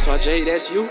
so Jay, that's you.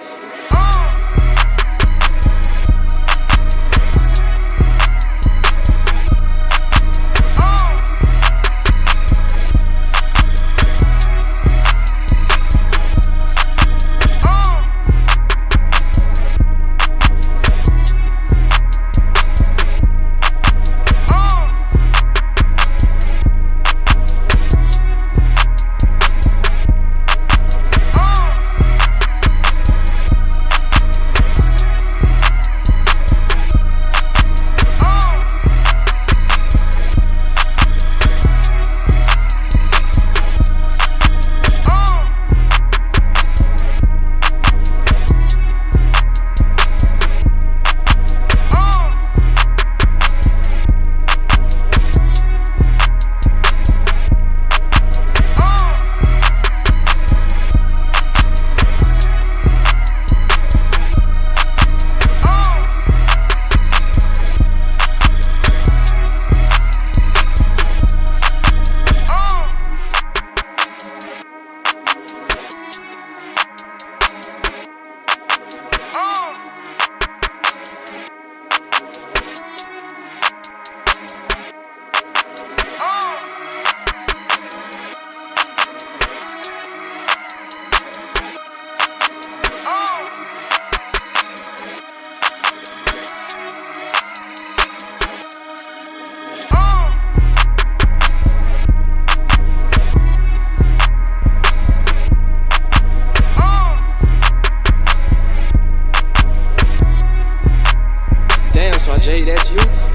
Damn, so Jay, that's you.